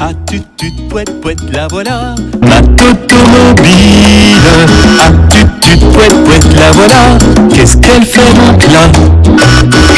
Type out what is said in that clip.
Ah tut tut pouette pouette la voilà. Ma automobile Ah tut tut pouette pouette la voilà. Qu'est-ce qu'elle fait